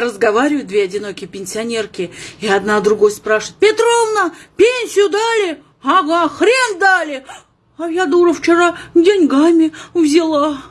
Разговаривают две одинокие пенсионерки, и одна другой спрашивает, «Петровна, пенсию дали?» «Ага, хрен дали!» А я, дура, вчера деньгами взяла.